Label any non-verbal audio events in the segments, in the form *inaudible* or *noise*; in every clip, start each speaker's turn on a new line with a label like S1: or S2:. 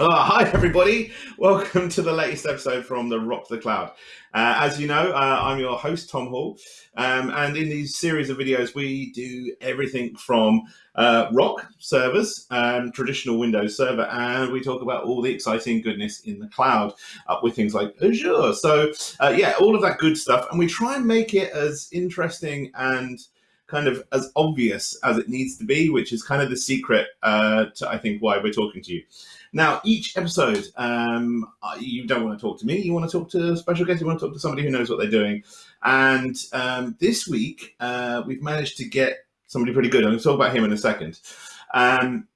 S1: Oh, hi, everybody. Welcome to the latest episode from the Rock the Cloud. Uh, as you know, uh, I'm your host, Tom Hall. Um, and in these series of videos, we do everything from uh, rock servers, um, traditional Windows server, and we talk about all the exciting goodness in the cloud up with things like Azure. So, uh, yeah, all of that good stuff. And we try and make it as interesting and kind of as obvious as it needs to be, which is kind of the secret uh, to, I think, why we're talking to you. Now, each episode, um, you don't want to talk to me. You want to talk to a special guest. You want to talk to somebody who knows what they're doing. And um, this week, uh, we've managed to get somebody pretty good. I'm going to talk about him in a second. Um,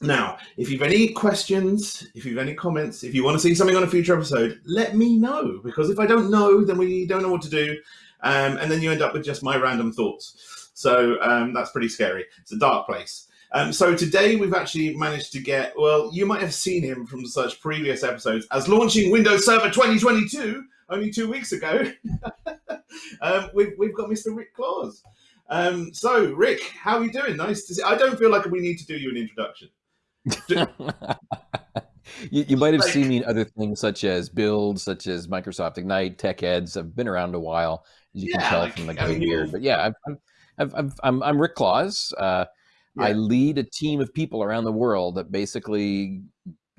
S1: now, if you've any questions, if you've any comments, if you want to see something on a future episode, let me know. Because if I don't know, then we don't know what to do. Um, and then you end up with just my random thoughts. So um, that's pretty scary. It's a dark place. Um, so today we've actually managed to get, well, you might have seen him from such previous episodes as launching Windows Server 2022 only two weeks ago. *laughs* um, we've, we've got Mr. Rick Claus. Um, so, Rick, how are you doing? Nice to see. I don't feel like we need to do you an introduction. *laughs*
S2: you, you, might have like, seen me in other things such as Build, such as Microsoft Ignite, Tech Eds. I've been around a while, as you yeah, can tell like, from the gray beard. But yeah, I'm, I'm, I'm, I'm Rick Claus. Uh, yeah. I lead a team of people around the world that basically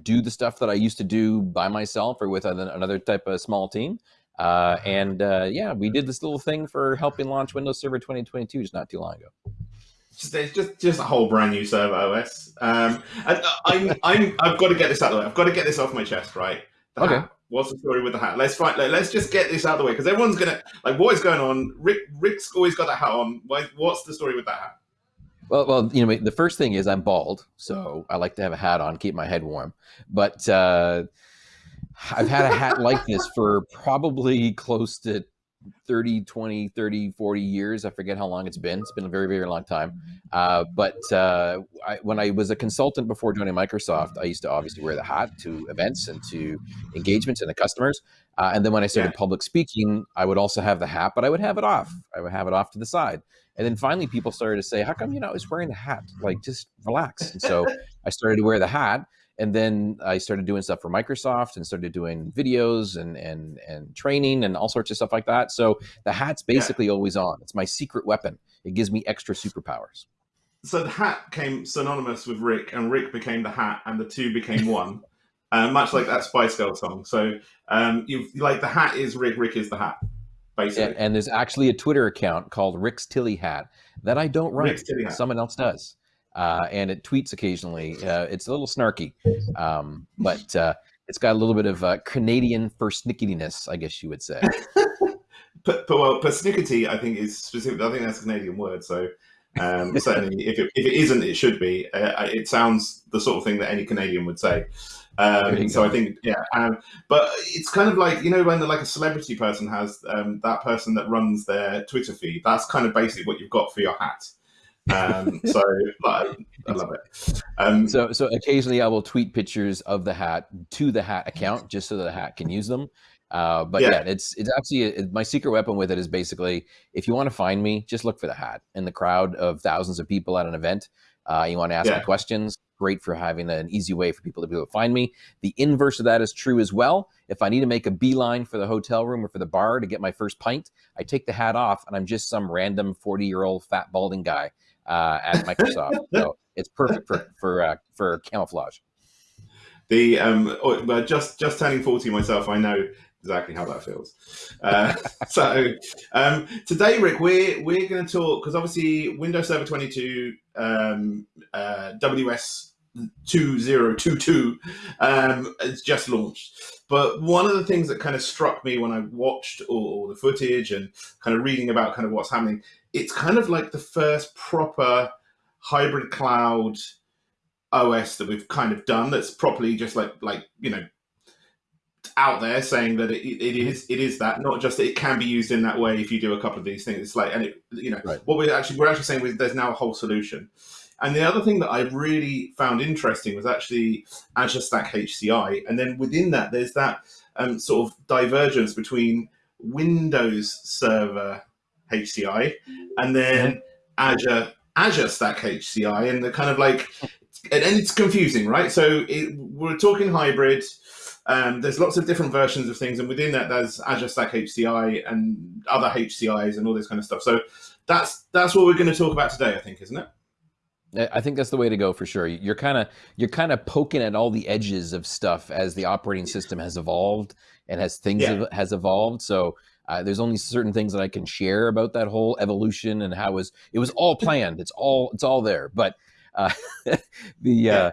S2: do the stuff that I used to do by myself or with another type of small team. Uh, uh-huh. and uh, yeah, we did this little thing for helping launch Windows Server 2022 just not too long ago.
S1: Just, it's just just a whole brand new server OS. Um, and uh, I'm, I'm I've got to get this out of the way. I've got to get this off my chest, right? The
S2: okay.
S1: Hat. What's the story with the hat? Let's fight. Like, let's just get this out of the way because everyone's gonna like, what is going on? Rick Rick's always got that hat on. Why, What's the story with that hat?
S2: Well, well, you know, the first thing is I'm bald, so I like to have a hat on, keep my head warm. But uh, I've had a hat like this for probably close to 30, 20, 30, 40 years. I forget how long it's been. It's been a very, very long time. Uh, but uh, I, when I was a consultant before joining Microsoft, I used to obviously wear the hat to events and to engagements and the customers. Uh, and then when I started yeah. public speaking, I would also have the hat, but I would have it off. I would have it off to the side. And then finally, people started to say, "How come you're not always wearing the hat? Like, just relax." And so I started to wear the hat, and then I started doing stuff for Microsoft and started doing videos and and and training and all sorts of stuff like that. So the hat's basically yeah. always on. It's my secret weapon. It gives me extra superpowers.
S1: So the hat came synonymous with Rick, and Rick became the hat, and the two became *laughs* one. uh, much like that Spice Girl song. So um, you like the hat is Rick, Rick is the hat
S2: basically. And, and, there's actually a Twitter account called Rick's Tilley Hat that I don't run. Someone else does. Uh, and it tweets occasionally. Uh, it's a little snarky, um, but uh, it's got a little bit of uh, Canadian persnicketiness, I guess you would say. *laughs*
S1: but, but well, persnickety, I think is specific. I think that's a Canadian word. So um, *laughs* certainly, if it, if it isn't, it should be. Uh, it sounds the sort of thing that any Canadian would say. Um, so I think, yeah, um, but it's kind of like you know when like a celebrity person has um, that person that runs their Twitter feed. That's kind of basically what you've got for your hat. Um, so I, I love it. Um,
S2: so so occasionally I will tweet pictures of the hat to the hat account just so that the hat can use them. Uh, but yeah. yeah. it's it's actually it, my secret weapon with it is basically if you want to find me, just look for the hat in the crowd of thousands of people at an event. Uh, you want to ask yeah. me questions great for having an easy way for people to be able to find me. The inverse of that is true as well. If I need to make a beeline for the hotel room or for the bar to get my first pint, I take the hat off and I'm just some random 40 year old fat balding guy uh, at Microsoft. *laughs* so it's perfect for for uh, for camouflage.
S1: The um, oh, just just turning 40 myself, I know exactly how that feels. Uh, *laughs* so um, today, Rick, we're we're going to talk because obviously Windows Server 22 um, uh, WS 2022 um, it's just launched. But one of the things that kind of struck me when I watched all, all, the footage and kind of reading about kind of what's happening, it's kind of like the first proper hybrid cloud OS that we've kind of done that's properly just like like you know out there saying that it, it mm-hmm. is it is that not just that it can be used in that way if you do a couple of these things. It's like and it you know right. what we're actually we're actually saying is there's now a whole solution and the other thing that I really found interesting was actually Azure Stack HCI. And then within that, there's that um, sort of divergence between Windows Server HCI and then Azure Azure Stack HCI, and the kind of like and, it's confusing, right? So it, we're talking hybrid. Um, there's lots of different versions of things, and within that, there's Azure Stack HCI and other HCIs and all this kind of stuff. So that's that's what we're going to talk about today, I think, isn't it?
S2: I think that's the way to go for sure. You're kind of you're kind of poking at all the edges of stuff as the operating system has evolved and as things
S1: Yeah.
S2: have, has evolved. So uh, there's only certain things that I can share about that whole evolution and how it was it was all *laughs* planned. It's all it's all there. But uh, *laughs* the,
S1: Yeah.
S2: uh,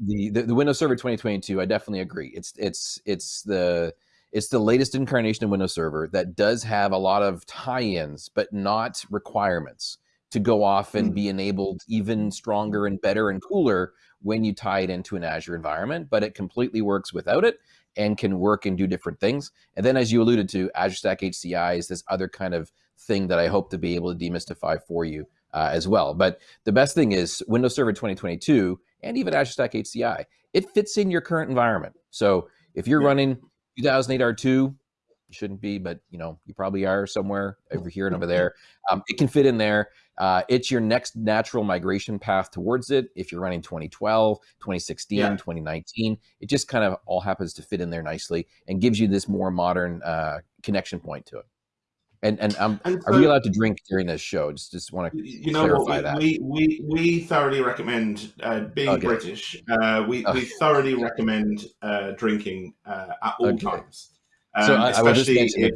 S2: the the the Windows Server 2022, I definitely agree. It's it's it's the it's the latest incarnation of Windows Server that does have a lot of tie-ins, but not requirements to go off and
S1: Mm.
S2: be enabled even stronger and better and cooler when you tie it into an Azure environment, but it completely works without it and can work and do different things. And then, as you alluded to, Azure Stack HCI is this other kind of thing that I hope to be able to demystify for you uh, as well. But the best thing is Windows Server 2022 and even Azure Stack HCI, it fits in your current environment. So if you're
S1: Yeah.
S2: running 2008 R2, you shouldn't be, but you know you probably are somewhere over here and over *laughs* there. Um, it can fit in there. Uh, it's your next natural migration path towards it. If you're running 2012, 2016,
S1: Yeah.
S2: 2019, it just kind of all happens to fit in there nicely and gives you this more modern uh, connection point to it. And and um,
S1: And
S2: are we allowed to drink during this show? Just just want to
S1: you know what
S2: clarify
S1: we,
S2: that.
S1: we, we, we thoroughly recommend uh, being
S2: Okay.
S1: british uh, we,
S2: Oh.
S1: we thoroughly recommend uh, drinking uh, at all
S2: Okay.
S1: times
S2: So
S1: Um,
S2: I, I will just
S1: if-
S2: th-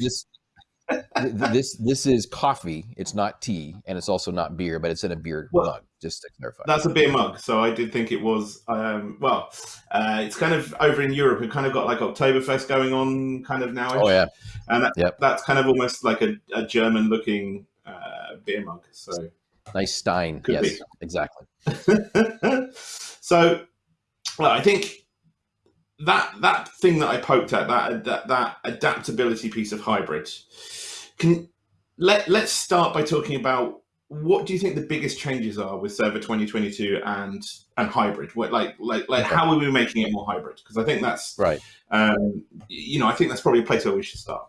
S2: this this is coffee. It's not tea, and it's also not beer, but it's in a beer
S1: Well,
S2: mug. Just to clarify.
S1: that's a beer mug so i did think it was um, well uh, it's kind of over in europe we've kind of got like oktoberfest going on kind of now
S2: Oh yeah,
S1: and that,
S2: Yep.
S1: that's kind of almost like a, a german looking uh, beer mug so
S2: nice Stein.
S1: Could
S2: yes,
S1: be.
S2: exactly. *laughs*
S1: so well, I think that that thing that I poked at that that that adaptability piece of hybrid can let let's start by talking about what do you think the biggest changes are with Server 2022 and and hybrid? What like like like
S2: Okay.
S1: how are we making it more hybrid? Because I think that's
S2: Right.
S1: um, you know I think that's probably a place where we should start.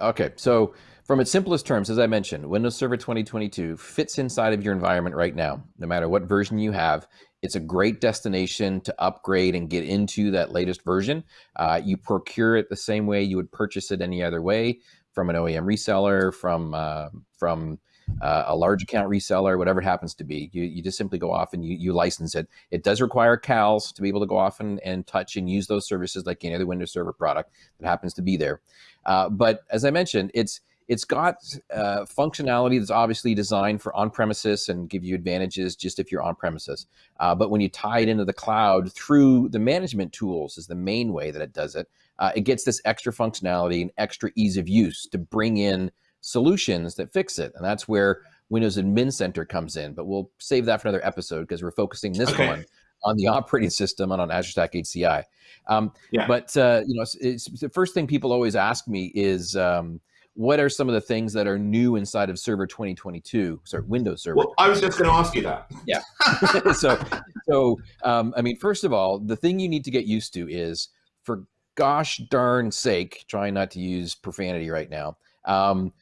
S2: Okay, so from its simplest terms, as I mentioned, Windows Server 2022 fits inside of your environment right now. No matter what version you have, it's a great destination to upgrade and get into that latest version. Uh, you procure it the same way you would purchase it any other way from an OEM reseller, from uh, from uh, a large account reseller, whatever it happens to be. You, you just simply go off and you, you license it. It does require CALs to be able to go off and, and touch and use those services like any other Windows Server product that happens to be there. Uh, but as I mentioned, it's it's got uh, functionality that's obviously designed for on-premises and give you advantages just if you're on-premises. Uh, but when you tie it into the cloud through the management tools is the main way that it does it. Uh, it gets this extra functionality and extra ease of use to bring in solutions that fix it, and that's where Windows Admin Center comes in. But we'll save that for another episode because we're focusing this
S1: Okay.
S2: one on the *laughs* operating system and on Azure Stack HCI. Um,
S1: Yeah.
S2: But uh, you know, it's, it's, the first thing people always ask me is, um, what are some of the things that are new inside of Server 2022? Sorry, Windows Server.
S1: Well, I was just going to ask you that. Yeah. *laughs*
S2: so, so um, I mean, first of all, the thing you need to get used to is, for gosh darn sake, trying not to use profanity right now. Um,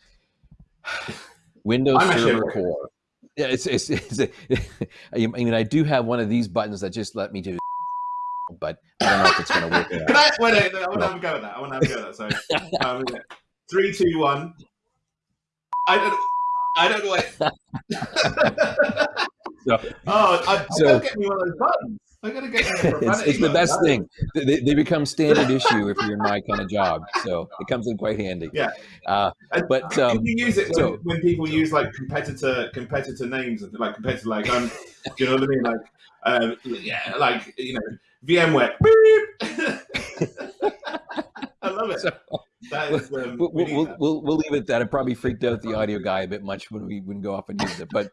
S2: *sighs* Windows
S1: I'm
S2: Server. Core. Yeah, it's it's, it's *laughs* I mean, I do have one of these buttons that just let me do, *laughs* but I don't know if it's going to work. or.
S1: Can I? Wait, wait, I want to have a go at that. I want to have a go at that. So, um, three, two, one. I don't. I don't know. What... *laughs*
S2: So-
S1: oh, I, I
S2: so-
S1: gotta get me one of those buttons. I gotta get me *laughs*
S2: it's, it's the best
S1: That-
S2: thing. They- They, they become standard issue if you're in my kind of job, so it comes in quite handy.
S1: Yeah.
S2: Uh, but
S1: can
S2: um,
S1: you use it
S2: so-
S1: when, when people use like competitor competitor names and like competitor like um do you know what I mean like um yeah like you know VMware. *laughs* I love it.
S2: So-
S1: that is um,
S2: we'll,
S1: we
S2: we'll, we'll, we'll leave it at that. It probably freaked out the audio guy a bit much when we when go off and use it. But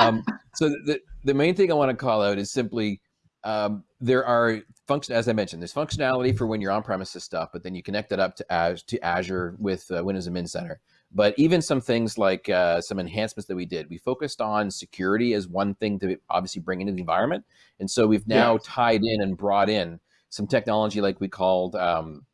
S2: um, *laughs* so the the main thing I want to call out is simply um, there are function as I mentioned. There's functionality for when you're on premises stuff, but then you connect it up to Az- to Azure with uh, Windows Admin Center. But even some things like uh, some enhancements that we did, we focused on security as one thing to obviously bring into the environment, and so we've now
S1: Yeah.
S2: tied in and brought in some technology like we called. Um,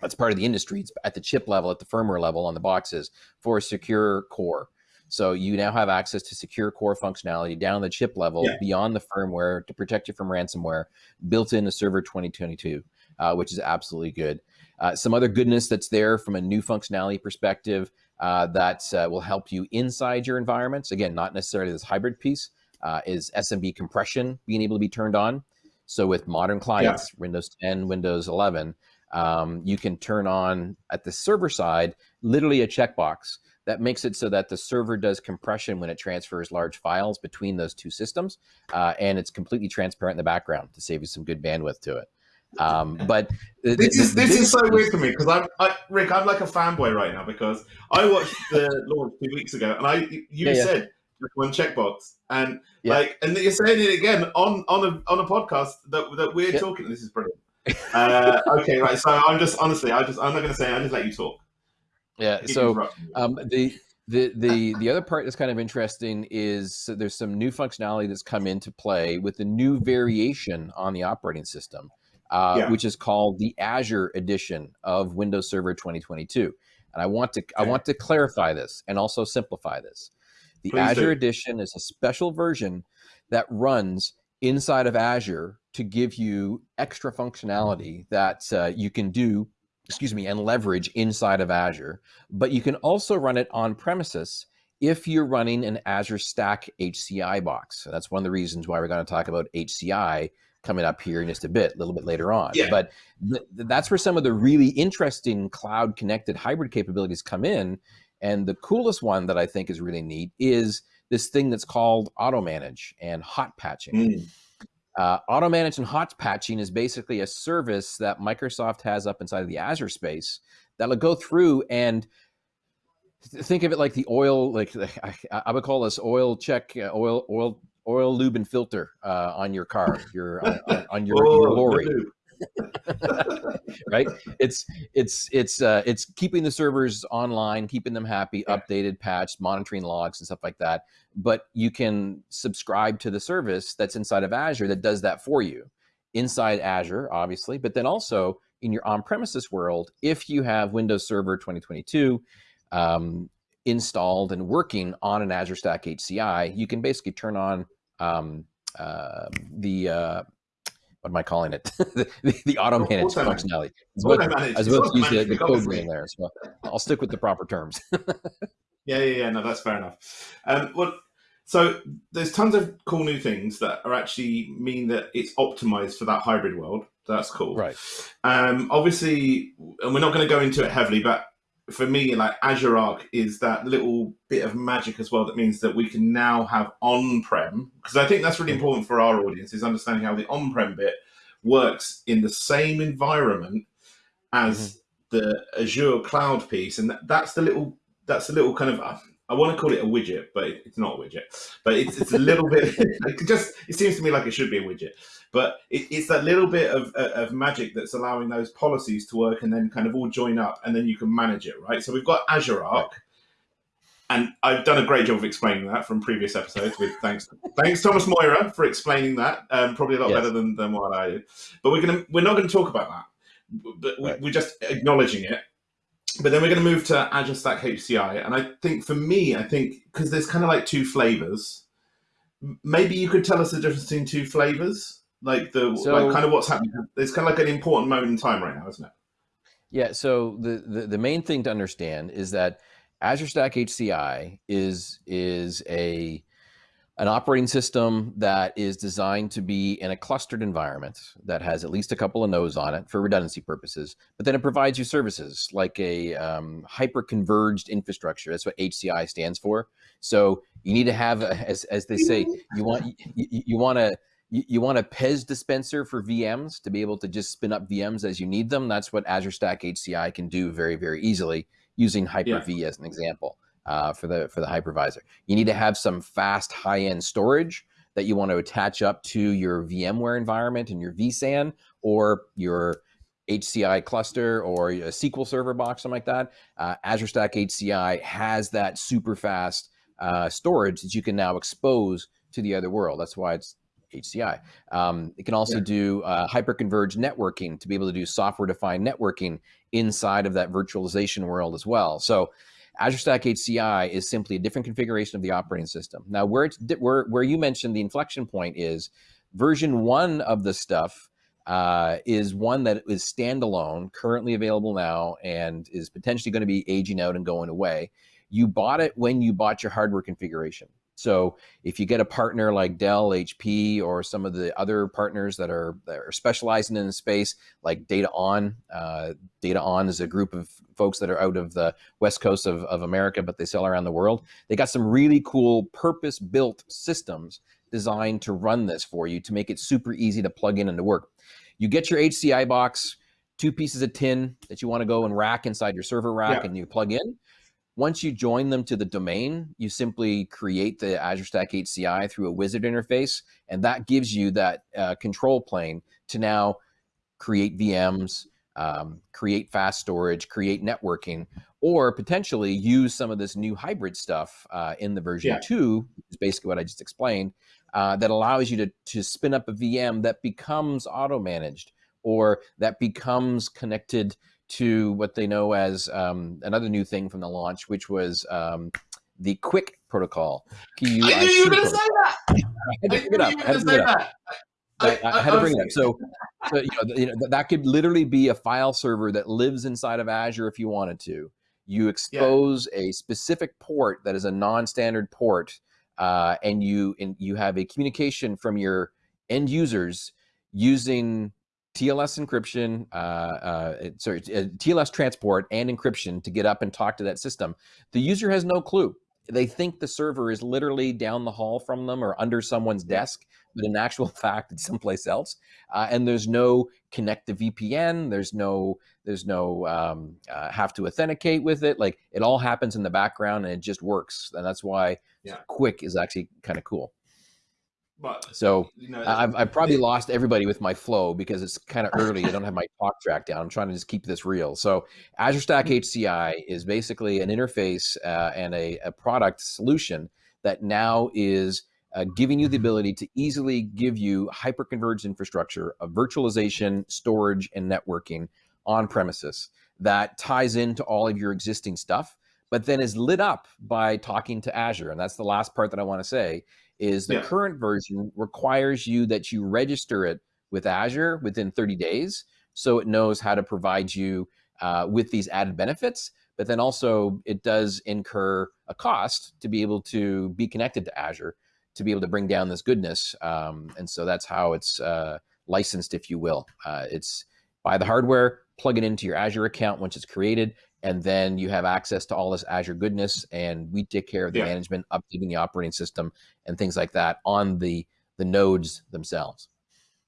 S2: that's part of the industry. It's at the chip level, at the firmware level on the boxes for a secure core. So you now have access to secure core functionality down the chip level
S1: Yeah.
S2: beyond the firmware to protect you from ransomware built in into Server 2022, uh, which is absolutely good. Uh, some other goodness that's there from a new functionality perspective uh, that uh, will help you inside your environments. Again, not necessarily this hybrid piece, uh, is SMB compression being able to be turned on. So with modern clients, Windows 10, Windows 11, um, you can turn on at the server side literally a checkbox that makes it so that the server does compression when it transfers large files between those two systems, uh, and it's completely transparent in the background to save you some good bandwidth to it. Um, but
S1: This is
S2: the
S1: this is so weird for me because I'm I, Rick. I'm like a fanboy right now because I watched the launch two weeks ago, and I you
S2: Yeah, yeah.
S1: said one checkbox, and
S2: Yeah.
S1: like, and you're saying it again on on a on a podcast that that we're talking. This is brilliant. Uh, okay, right. So I'm just honestly, I just I'm not going to say. I just let you talk.
S2: Yeah. So. Um, the the the the other part that's kind of interesting is so there's some new functionality that's come into play with the new variation on the operating system, uh,
S1: Yeah.
S2: which is called the Azure edition of Windows Server 2022. And I want to I want to clarify this and also simplify this. The
S1: Please
S2: Azure
S1: do.
S2: edition is a special version that runs inside of Azure to give you extra functionality that uh, you can do, excuse me, and leverage inside of Azure but you can also run it on premises if you're running an Azure Stack HCI box. So that's one of the reasons why we're going to talk about HCI coming up here in just a bit, a little bit later on.
S1: Yeah.
S2: But th- that's where some of the really interesting cloud connected hybrid capabilities come in. And the coolest one that I think is really neat is this thing that's called Automanage and hot patching.
S1: Mm.
S2: Uh, Automanage and hot patching is basically a service that Microsoft has up inside of the Azure space that'll go through and think of it like the oil, like I, I would call this oil check, uh, oil, oil, oil lube and filter uh, on your car, your on, on- on your,
S1: Oh,
S2: your lorry *laughs* right it's it's it's uh it's keeping the servers online keeping them happy
S1: Yeah.
S2: updated patched monitoring logs and stuff like that but you can subscribe to the service that's inside of azure that does that for you inside azure obviously but then also in your on-premises world if you have windows server 2022 um, installed and working on an azure stack hci you can basically turn on um, uh, the uh, what am I calling it? *laughs* the, the Automanage
S1: Auto manage.
S2: functionality. As well, as well use the, the code in there. So I'll stick with the proper terms. *laughs*
S1: Yeah, yeah, yeah. No, that's fair enough. Um, well, so there's tons of cool new things that are actually mean that it's optimized for that hybrid world. That's cool.
S2: right.
S1: Um, obviously, and we're not going to go into it heavily, but for me, like Azure Arc is that little bit of magic as well. That means that we can now have on-prem because I think that's really important for our audience is understanding how the on-prem bit works in the same environment as the Azure cloud piece, and that, that's the little that's a little kind of uh, I want to call it a widget, but it's not a widget. But it's, it's a little bit. *laughs* It just it seems to me like it should be a widget, but it, it's that little bit of, of magic that's allowing those policies to work and then kind of all join up, and then you can manage it, right? So we've got Azure Arc. And I've done a great job of explaining that from previous episodes. With thanks, thanks Thomas Maurer for explaining that. Um, probably a lot
S2: Yes.
S1: better than, than what I did. But we're gonna we're not going to talk about that. But we,
S2: Right.
S1: we're just acknowledging it but then we're going to move to Azure Stack HCI, and I think for me, I think because there's kind of like two flavors. Maybe you could tell us the difference between two flavors, like the
S2: So-
S1: like kind of what's happening. It's kind of like an important moment in time right now, isn't it?
S2: Yeah. So the, the the main thing to understand is that Azure Stack HCI is is a an operating system that is designed to be in a clustered environment that has at least a couple of nodes on it for redundancy purposes. But then it provides you services like a um, hyper converged infrastructure. That's what HCI stands for. So you need to have, a, *laughs* as, as they say, you want you, you, want to you, you want a Pez dispenser for VMs to be able to just spin up VMs as you need them. That's what Azure Stack HCI can do very very easily using Hyper-V as an example uh, for the for the hypervisor. You need to have some fast high end storage that you want to attach up to your VMware environment and your vSAN or your HCI cluster or a SQL Server box, something like that. Uh, Azure Stack HCI has that super fast uh, storage that you can now expose to the other world. That's why it's HCI. Um, it can also
S1: Yeah.
S2: do uh, hyperconverged networking to be able to do software defined networking inside of that virtualization world as well. So Azure Stack HCI is simply a different configuration of the operating system. Now, where it's where where you mentioned the inflection point is version one of the stuff uh, is one that is standalone, currently available now, and is potentially going to be aging out and going away. You bought it when you bought your hardware configuration. So if you get a partner like Dell, HP, or some of the other partners that are, that are specializing in the space, like DataON, uh, DataON is a group of folks that are out of the west coast of, of America, but they sell around the world. They got some really cool purpose-built systems designed to run this for you to make it super easy to plug in and to work. You get your HCI box, two pieces of tin that you want to go and rack inside your server rack, yeah. and you plug in. Once you join them to the domain, you simply create the Azure Stack HCI through a wizard interface, and that gives you that uh, control plane to now create VMs, um, create fast storage, create networking, or potentially use some of this new hybrid stuff uh, in the version yeah. two, is basically what I just explained, uh, that allows you to, to spin up a VM that becomes auto-managed or that becomes connected to what they know as um, another new thing from the launch, which was um, the QUIC protocol.
S1: I knew you were going to say that. *laughs* I
S2: had to bring it up. I had to bring it up. I, I, had to bring it up. So, *laughs* so you, know, you know, that could literally be a file server that lives inside of Azure if you wanted to. You expose yeah. a specific port that is a non-standard port, uh, and you and you have a communication from your end users using TLS encryption, uh, uh, sorry, uh, TLS transport and encryption to get up and talk to that system. The user has no clue. They think the server is literally down the hall from them or under someone's desk, but in actual *laughs* fact, it's someplace else. Uh, and there's no connect to VPN. There's no, there's no um, uh, have to authenticate with it. Like it all happens in the background and it just works. And that's why yeah. QUIC is actually kind of cool. But so you know, I've, I've probably it, lost everybody with my flow because it's kind of *laughs* early. I don't have my talk track down. I'm trying to just keep this real. So Azure Stack HCI mm-hmm. is basically an interface uh, and a, a, product solution that now is uh, giving you the ability to easily give you hyperconverged infrastructure of virtualization, storage, and networking on premises that ties into all of your existing stuff, but then is lit up by talking to Azure. And that's the last part that I want to say is the yeah. current version requires you that you register it with Azure within 30 days. So it knows how to provide you uh, with these added benefits, but then also it does incur a cost to be able to be connected to Azure to be able to bring down this goodness. Um, and so that's how it's uh, licensed, if you will. Uh, it's buy the hardware, plug it into your Azure account once it's created, and then you have access to all this Azure goodness, and we take care of the yeah. management, updating the operating system, and things like that on the the nodes themselves.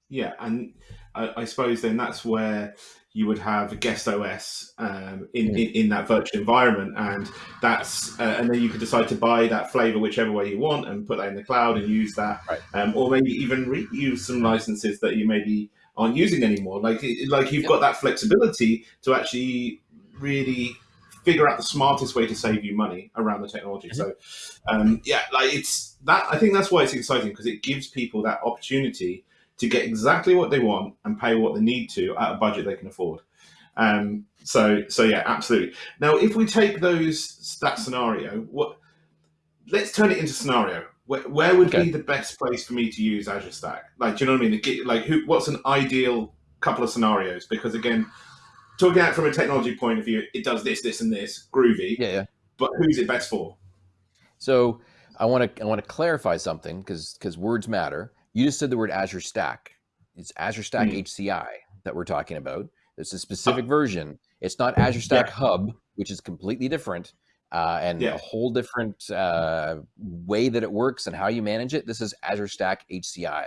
S1: Yeah, and I, I suppose then that's where you would have guest OS um, in, in, in that virtual environment, and that's uh, and then you could decide to buy that flavor whichever way you want and put that in the cloud and use that, right. um, or maybe even reuse some licenses that you maybe aren't using anymore. Like like you've got that flexibility to actually really figure out the smartest way to save you money around the technology. Mm-hmm. So, um, yeah, like it's that. I think that's why it's exciting because it gives people that opportunity to get exactly what they want and pay what they need to at a budget they can afford. Um, so, so yeah, absolutely. Now, if we take those that scenario, what let's turn it into scenario. Where, where would okay. be the best place for me to use Azure Stack? Like, do you know what I mean? Like, who? What's an ideal couple of scenarios? Because again, talking out from a technology point of view, it does this, this, and this, groovy.
S2: Yeah, yeah.
S1: But who's it best for?
S2: So I want to I want to clarify something because because words matter. You just said the word Azure Stack. It's Azure Stack mm. HCI that we're talking about. It's a specific uh, version. It's not Azure Stack yeah. Hub, which is completely different uh, and yeah. a whole different uh, way that it works and how you manage it. This is Azure Stack HCI.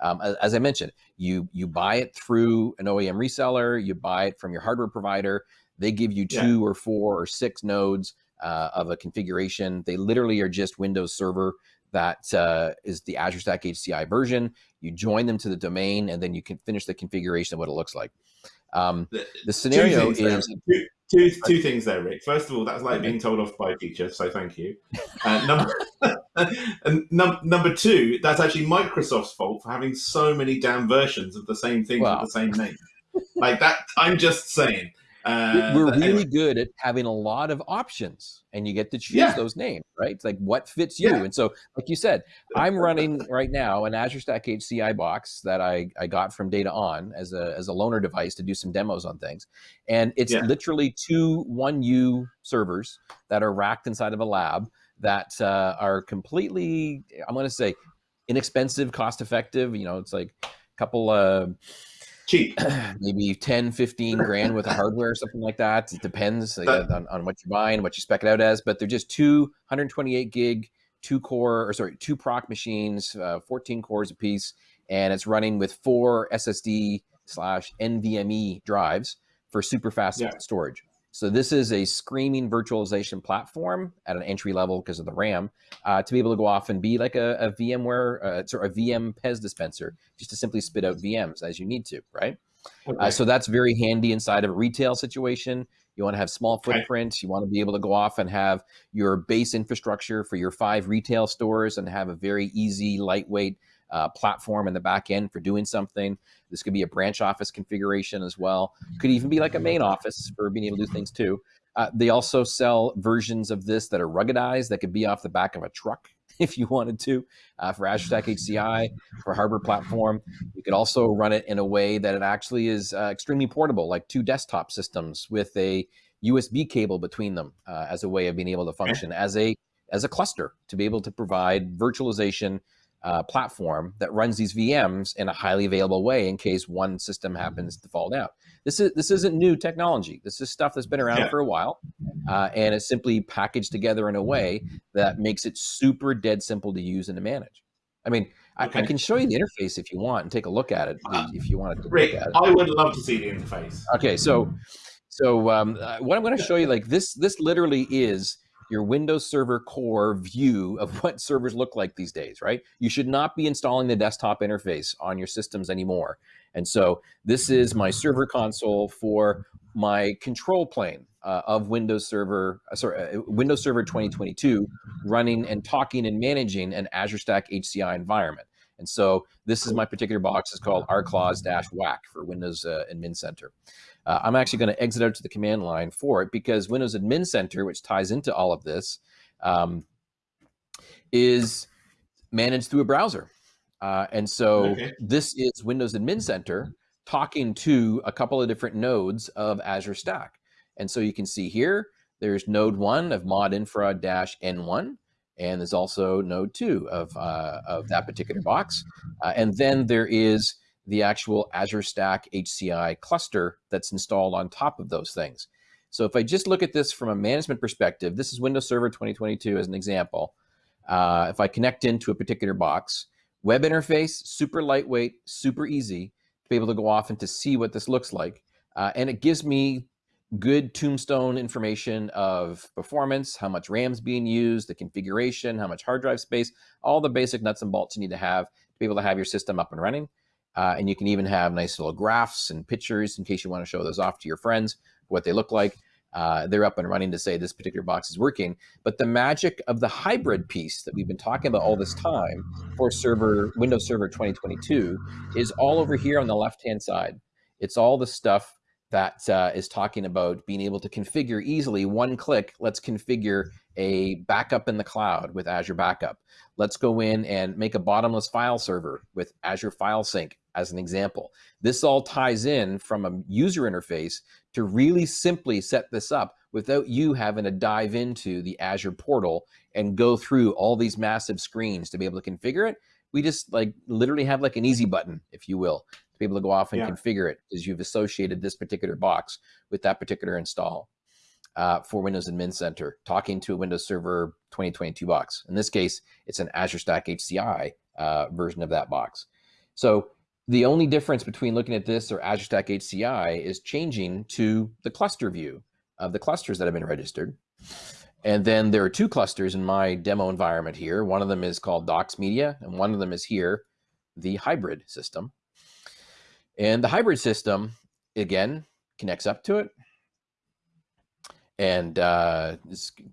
S2: Um, as I mentioned, you you buy it through an OEM reseller, you buy it from your hardware provider. They give you two yeah. or four or six nodes uh, of a configuration. They literally are just Windows Server that uh, is the Azure Stack HCI version. You join them to the domain, and then you can finish the configuration of what it looks like. Um, the, the scenario is
S1: two two things there, Rick. First of all, that's like being told off by a teacher, so thank you. Uh, number *laughs* *laughs* and num- number two, that's actually Microsoft's fault for having so many damn versions of the same thing wow. with the same name. *laughs* like that, I'm just saying. Uh,
S2: We're really
S1: anyway,
S2: good at having a lot of options, and you get to choose
S1: Yeah.
S2: those names, right? It's like what fits you.
S1: Yeah.
S2: And so, like you said, I'm running right now an Azure Stack HCI box that I, I got from DataON as a as a loaner device to do some demos on things, and it's
S1: Yeah.
S2: literally two one U servers that are racked inside of a lab that uh, are completely, I'm going to say, inexpensive, cost effective. You know, it's like a couple. Uh,
S1: cheap. *clears throat*
S2: maybe 10 15 grand with the hardware or something like that it depends like, on, on what you're buying what you spec it out as but they're just two 128 gig two core or sorry two proc machines uh, 14 cores apiece and it's running with four ssd slash nvme drives for super fast
S1: Yeah.
S2: storage so this is a screaming virtualization platform at an entry level because of the ram uh, to be able to go off and be like a, a vmware uh, sorry, a vm pez dispenser just to simply spit out vms as you need to right uh, so that's very handy inside of a retail situation. You want to have small
S1: Okay.
S2: footprints. You want to be able to go off and have your base infrastructure for your five retail stores and have a very easy, lightweight uh, platform in the back end for doing something. This could be a branch office configuration as well. Could even be like a main office for being able to do things too. Uh, they also sell versions of this that are ruggedized that could be off the back of a truck *laughs* if you wanted to uh, for Azure Stack HCI for Harbor platform. You could also run it in a way that it actually is uh, extremely portable, like two desktop systems with a USB cable between them uh, as a way of being able to function as a as a cluster to be able to provide virtualization uh, platform that runs these VMs in a highly available way in case one system happens to fall down. This is this isn't new technology. This is stuff that's been around
S1: Yeah.
S2: for a while, uh, and it's simply packaged together in a way that makes it super dead simple to use and to manage. I mean, I, I can show you the interface if you want and take a look at it
S1: Uh,
S2: if you want to
S1: Rick,
S2: look at it.
S1: I would love to see the interface.
S2: Okay, so so um, uh, what I'm going to show you, like this, this literally is your Windows Server core view of *laughs* what servers look like these days, right? You should not be installing the desktop interface on your systems anymore. And so this is my server console for my control plane uh, of Windows Server, uh, sorry, uh, Windows Server 2022, running and talking and managing an Azure Stack HCI environment. And so this is my particular box. It's called rclaws-whack for Windows uh, Admin Center. Uh, I'm actually going to exit out to the command line for it because Windows Admin Center, which ties into all of this, um, is managed through a browser. Uh, and so
S1: Okay.
S2: this is Windows Admin Center talking to a couple of different nodes of Azure Stack. And so you can see here, there's node one of mod infra dash N1, and there's also node two of, uh, of that particular box. Uh, and then there is the actual Azure Stack HCI cluster that's installed on top of those things. So if I just look at this from a management perspective, this is Windows Server 2022 as an example. Uh, if I connect into a particular box, web interface, super lightweight, super easy to be able to go off and to see what this looks like. Uh, and it gives me good tombstone information of performance, how much RAM's being used, the configuration, how much hard drive space, all the basic nuts and bolts you need to have to be able to have your system up and running. Uh, and you can even have nice little graphs and pictures in case you want to show those off to your friends, what they look like. Uh, they're up and running to say this particular box is working. But the magic of the hybrid piece that we've been talking about all this time for server Windows Server 2022 is all over here on the left hand side. It's all the stuff that uh, is talking about being able to configure easily one click. Let's configure a backup in the cloud with Azure Backup. Let's go in and make a bottomless file server with Azure File Sync as an example. This all ties in from a user interface to really simply set this up without you having to dive into the Azure portal and go through all these massive screens to be able to configure it. We just like literally have like an easy button, if you will, to be able to go off and
S1: Yeah.
S2: configure it because you've associated this particular box with that particular install uh, for Windows Admin Center, talking to a Windows Server 2022 box. In this case, it's an Azure Stack HCI uh, version of that box. So the only difference between looking at this or Azure Stack HCI is changing to the cluster view of the clusters that have been registered. And then there are two clusters in my demo environment here. One of them is called Docs Media, and one of them is here, the hybrid system. And the hybrid system, again, connects up to it and uh,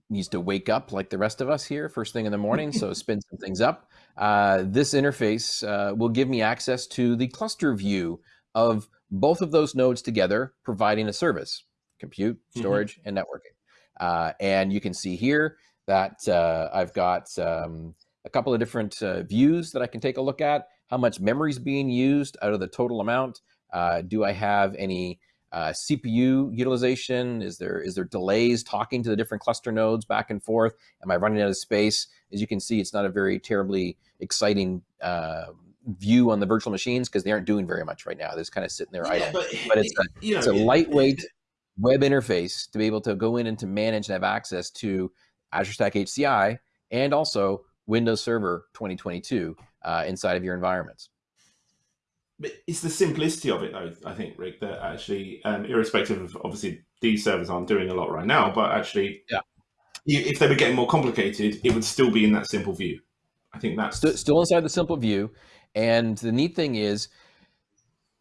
S2: needs to wake up like the rest of us here first thing in the morning. so spin some things up. Uh, this interface uh, will give me access to the cluster view of both of those nodes together, providing a service. compute, mm-hmm. storage, mm-hmm. and networking. Uh, and you can see here that uh, I've got um, a couple of different uh, views that I can take a look at. How much memory is being used out of the total amount? Uh, do I have any uh, CPU utilization? Is there is there delays talking to the different cluster nodes back and forth? Am I running out of space? As you can see, it's not a very terribly exciting uh, view on the virtual machines because they aren't doing very much right now. They're just kind of sitting there yeah, idle. But, but, it's a, you know, it's a lightweight web interface to be able to go in and to manage and have access to Azure Stack HCI and also Windows Server 2022 uh, inside of your environments.
S1: But it's the simplicity of it, though. I think, Rick, that actually, um, irrespective of obviously these servers aren't doing a lot right now, but actually, yeah, if they were getting more complicated, it would still be in that simple view. I think that's
S2: still, still inside the simple view. And the neat thing is,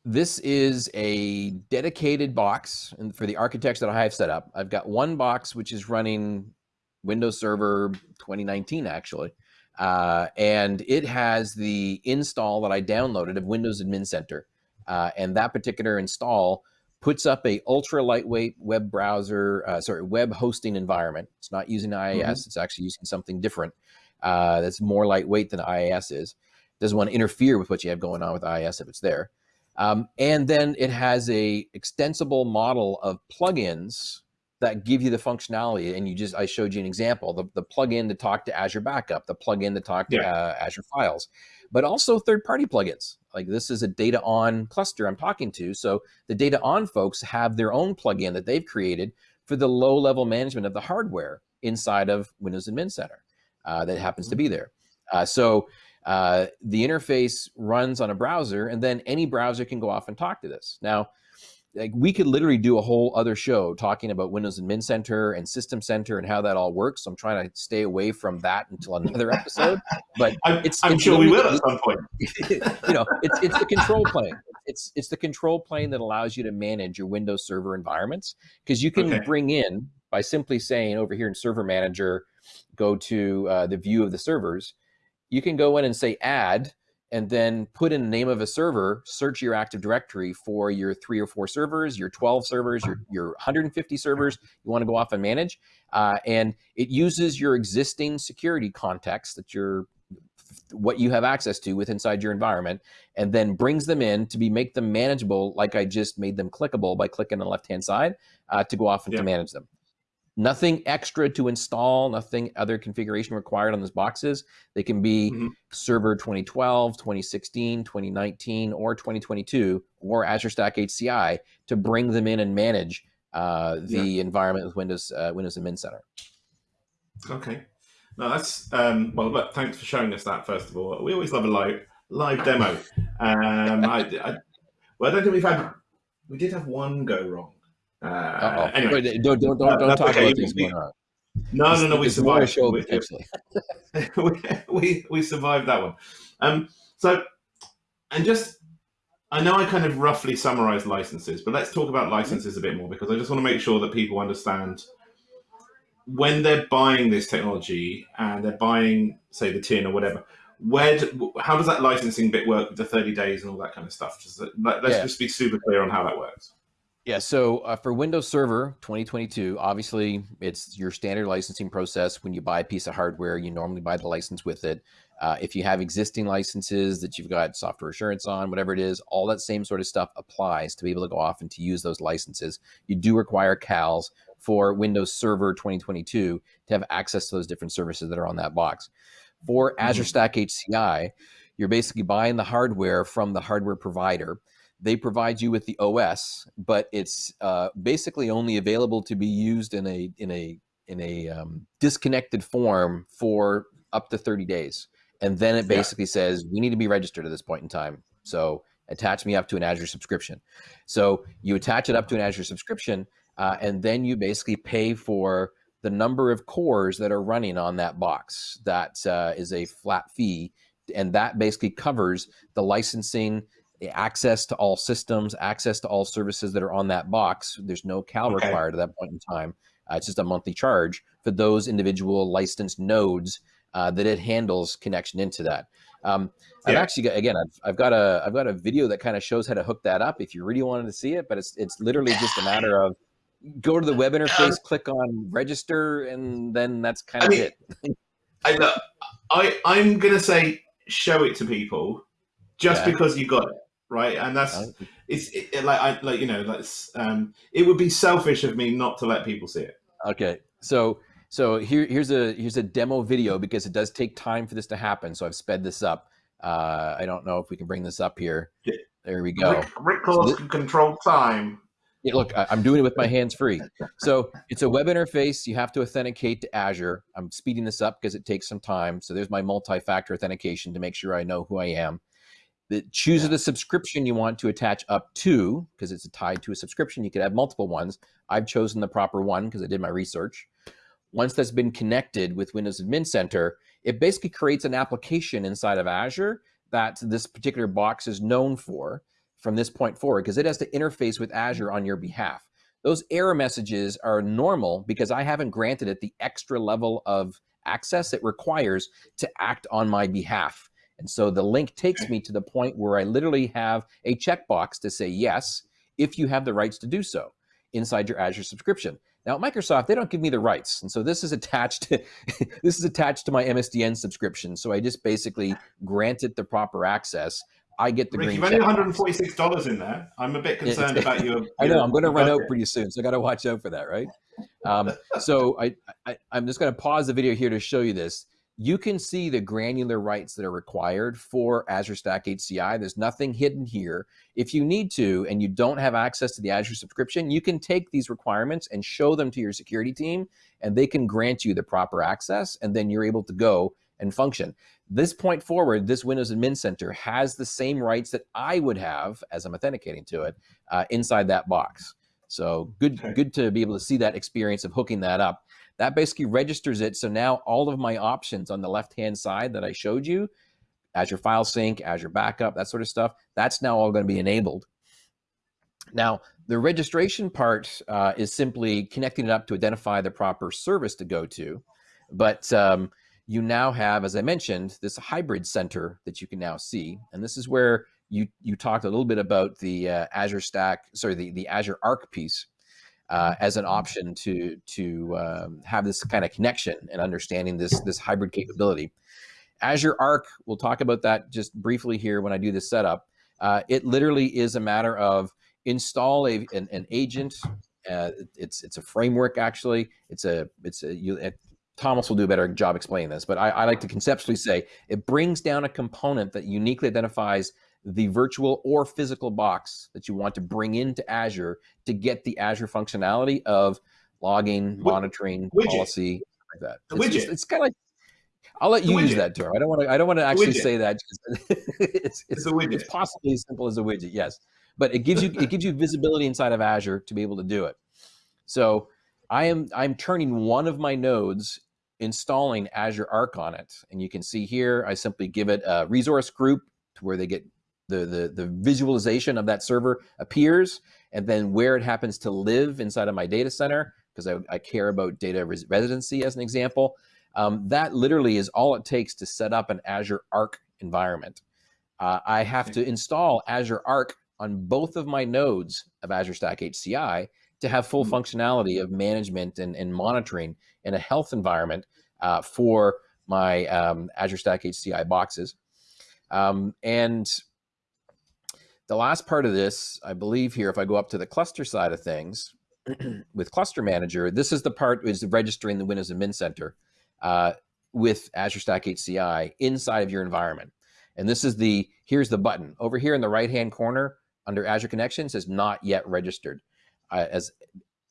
S2: this is a dedicated box for the architects that I have set up. I've got one box which is running Windows Server 2019, actually. Uh, and it has the install that I downloaded of Windows Admin Center. Uh, and that particular install puts up a ultra lightweight web browser, uh, sorry, web hosting environment. It's not using IIS, mm -hmm. it's actually using something different uh, that's more lightweight than IIS is. Doesn't want to interfere with what you have going on with IIS if it's there. Um, and then it has a extensible model of plugins that give you the functionality. And you just, I showed you an example, the, the plugin to talk to Azure Backup, the plugin to talk to yeah. uh, Azure Files, but also third-party plugins. Like this is a DataON cluster I'm talking to. So the DataON folks have their own plugin that they've created for the low-level management of the hardware inside of Windows Admin Center uh, that happens to mm-hmm. be there. Uh, so uh, the interface runs on a browser and then any browser can go off and talk to this. Now, like we could literally do a whole other show talking about Windows Admin Center and System Center and how that all works. So I'm trying to stay away from that until another *laughs* episode. But
S1: I'm, it's, I'm it's sure we will at some point. *laughs*
S2: you know, it's it's the control plane. It's it's the control plane that allows you to manage your Windows Server environments because you can okay. bring in by simply saying over here in Server Manager, go to uh, the view of the servers. You can go in and say add and then put in the name of a server, search your Active Directory for your three or four servers, your 12 servers, your, your 150 servers you want to go off and manage. Uh, and it uses your existing security context that you're what you have access to with inside your environment and then brings them in to be make them manageable like I just made them clickable by clicking on the left hand side uh, to go off and yeah. to manage them. Nothing extra to install, nothing other configuration required on those boxes. They can be mm -hmm. server 2012, 2016, 2019, or 2022, or Azure Stack HCI to bring them in and manage uh, the yeah. environment with Windows uh, Windows Admin Center.
S1: Okay. No, that's um, well. Look, thanks for showing us that. First of all, we always love a live live demo. Um, I, I, well, I don't think we've had. We did have one go wrong. Uh, anyway,
S2: Wait, don't don't don't, don't talk okay. about things going on.
S1: No, no, no. We survived. Show, we, *laughs* we, we, we survived that one. Um, so, and just, I know I kind of roughly summarized licenses, but let's talk about licenses a bit more because I just want to make sure that people understand when they're buying this technology and they're buying, say, the tin or whatever. Where, do, how does that licensing bit work with the 30 days and all that kind of stuff? Just let's yeah. just be super clear on how that works.
S2: Yeah, so uh, for Windows Server 2022, obviously it's your standard licensing process. When you buy a piece of hardware, you normally buy the license with it. Uh, if you have existing licenses that you've got software assurance on, whatever it is, all that same sort of stuff applies to be able to go off and to use those licenses. You do require CALs for Windows Server 2022 to have access to those different services that are on that box. For Azure mm-hmm. Stack HCI, you're basically buying the hardware from the hardware provider they provide you with the OS, but it's uh, basically only available to be used in a in a in a um, disconnected form for up to 30 days. And then it basically yeah. says we need to be registered at this point in time. So attach me up to an Azure subscription. So you attach it up to an Azure subscription, uh, and then you basically pay for the number of cores that are running on that box. That uh, is a flat fee, and that basically covers the licensing access to all systems, access to all services that are on that box. There's no CAL okay. required at that point in time. Uh, it's just a monthly charge for those individual licensed nodes uh, that it handles connection into that. Um, yeah. I've actually got, again, I've, I've got a I've got a video that kind of shows how to hook that up if you really wanted to see it, but it's it's literally just a matter of go to the web *laughs* interface, click on register, and then that's kind I of mean, it.
S1: I, look, I I'm gonna say show it to people just yeah. because you got it right, and that's it's it, like I like you know that's um it would be selfish of me not to let people see it.
S2: Okay, so so here here's a here's a demo video because it does take time for this to happen. So I've sped this up. Uh, I don't know if we can bring this up here. There we go.
S1: Rick, Rick so can control time.
S2: Yeah, look, I, am doing it with my hands free. So it's a web interface. You have to authenticate to Azure. I'm speeding this up because it takes some time. So there's my multi-factor authentication to make sure I know who I am. It chooses the subscription you want to attach up to because it's tied to a subscription. You could have multiple ones. I've chosen the proper one because I did my research. Once that's been connected with Windows Admin Center, it basically creates an application inside of Azure that this particular box is known for from this point forward because it has to interface with Azure on your behalf. Those error messages are normal because I haven't granted it the extra level of access it requires to act on my behalf. And so the link takes me to the point where I literally have a checkbox to say yes, if you have the rights to do so inside your Azure subscription. Now, Microsoft, they don't give me the rights. And so this is attached to, *laughs* this is attached to my MSDN subscription. So I just basically grant it the proper access. I get the
S1: Rick,
S2: green.
S1: You've only 146 dollars in there. I'm a bit *laughs* concerned about you. *laughs*
S2: I know I'm going to run out pretty soon, so I got to watch out for that, right? Um, so I, I, I'm just going to pause the video here to show you this. You can see the granular rights that are required for Azure Stack HCI. There's nothing hidden here. If you need to and you don't have access to the Azure subscription, you can take these requirements and show them to your security team, and they can grant you the proper access, and then you're able to go and function. This point forward, this Windows Admin Center has the same rights that I would have as I'm authenticating to it uh, inside that box. So good, okay. good to be able to see that experience of hooking that up. That basically registers it. So now all of my options on the left-hand side that I showed you, Azure File Sync, Azure Backup, that sort of stuff, that's now all going to be enabled. Now, the registration part uh, is simply connecting it up to identify the proper service to go to. But um, you now have, as I mentioned, this hybrid center that you can now see. And this is where you, you talked a little bit about the uh, Azure Stack, sorry, the, the Azure Arc piece uh, as an option to, to um, have this kind of connection and understanding this, this hybrid capability. Azure Arc, we'll talk about that just briefly here when I do this setup. Uh, it literally is a matter of install a, an, an agent. Uh, it's it's a framework actually. It's a it's a you, Thomas will do a better job explaining this, but I, I, like to conceptually say it brings down a component that uniquely identifies the virtual or physical box that you want to bring into Azure to get the Azure functionality of logging, monitoring, widget. policy, like that. It's, just, it's kind of like I'll let you use that term. I don't want to. I don't want to actually say that. *laughs* it's, it's, it's, it's possibly as simple as a widget. Yes, but it gives you it gives you visibility inside of Azure to be able to do it. So I am I'm turning one of my nodes, installing Azure Arc on it. And you can see here, I simply give it a resource group to where they get the, the, the visualization of that server appears, and then where it happens to live inside of my data center, because I, I, care about data res residency as an example. Um, that literally is all it takes to set up an Azure Arc environment. Uh, I have to install Azure Arc on both of my nodes of Azure Stack HCI to have full mm-hmm. functionality of management and, and monitoring in a health environment uh, for my um, Azure Stack HCI boxes. Um, and the last part of this, I believe here, if I go up to the cluster side of things, *clears throat* with Cluster Manager, this is the part is registering the Windows Admin Center uh, with Azure Stack HCI inside of your environment. And this is the, here's the button. Over here in the right-hand corner under Azure Connections says not yet registered. I, as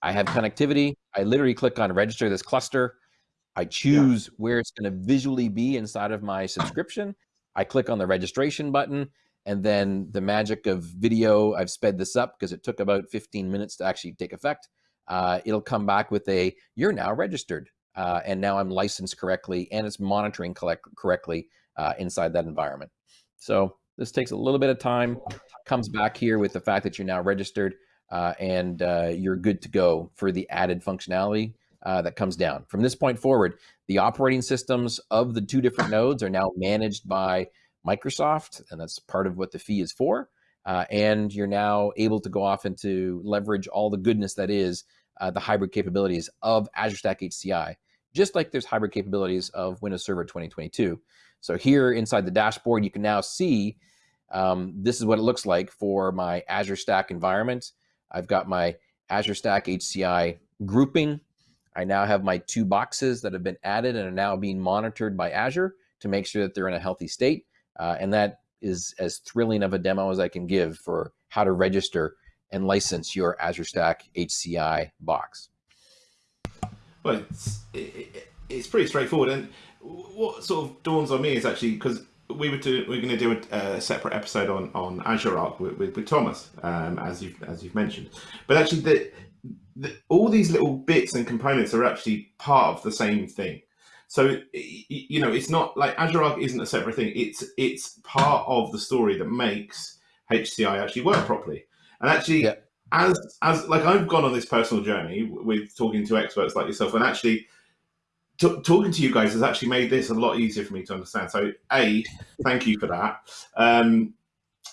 S2: I have connectivity, I literally click on register this cluster. I choose yeah. where it's going to visually be inside of my subscription. I click on the registration button and then the magic of video, I've sped this up because it took about 15 minutes to actually take effect. Uh, it'll come back with a, you're now registered. Uh, and now I'm licensed correctly and it's monitoring correctly uh, inside that environment. So this takes a little bit of time, comes back here with the fact that you're now registered uh, and uh, you're good to go for the added functionality uh, that comes down. From this point forward, the operating systems of the two different nodes are now managed by Microsoft, and that's part of what the fee is for. Uh, and you're now able to go off and to leverage all the goodness that is uh, the hybrid capabilities of Azure Stack HCI, just like there's hybrid capabilities of Windows Server 2022. So here inside the dashboard, you can now see um, this is what it looks like for my Azure Stack environment. I've got my Azure Stack HCI grouping. I now have my two boxes that have been added and are now being monitored by Azure to make sure that they're in a healthy state. Uh, and that is as thrilling of a demo as I can give for how to register and license your Azure Stack HCI box.
S1: Well, it's, it, it's pretty straightforward. And what sort of dawns on me is actually because we were we we're going to do a, a, separate episode on on Azure Arc with, with, with Thomas, um, as you've as you've mentioned. But actually, the, the, all these little bits and components are actually part of the same thing. So you know, it's not like Azure Arc isn't a separate thing. It's it's part of the story that makes HCI actually work properly. And actually, yeah. as as like I've gone on this personal journey with talking to experts like yourself, and actually talking to you guys has actually made this a lot easier for me to understand. So, a, thank you for that. Um,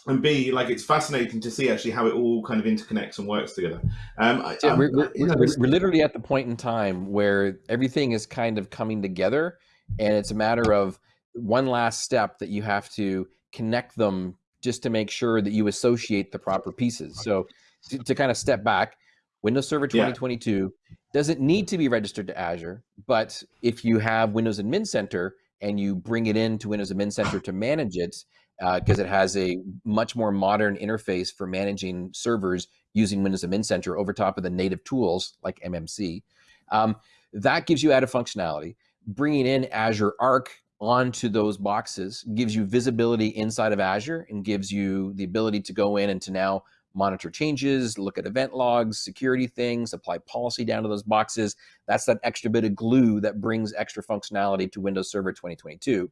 S1: and B, like it's fascinating to see actually how it all kind of interconnects and works together. Um,
S2: yeah, we're, we're, we're, we're, literally at the point in time where everything is kind of coming together, and it's a matter of one last step that you have to connect them just to make sure that you associate the proper pieces. So, to, to kind of step back, Windows Server 2022 yeah. doesn't need to be registered to Azure, but if you have Windows Admin Center and you bring it into Windows Admin Center to manage it, because uh, it has a much more modern interface for managing servers using Windows Admin Center over top of the native tools like MMC, um, that gives you added functionality. Bringing in Azure Arc onto those boxes gives you visibility inside of Azure and gives you the ability to go in and to now monitor changes, look at event logs, security things, apply policy down to those boxes. That's that extra bit of glue that brings extra functionality to Windows Server 2022.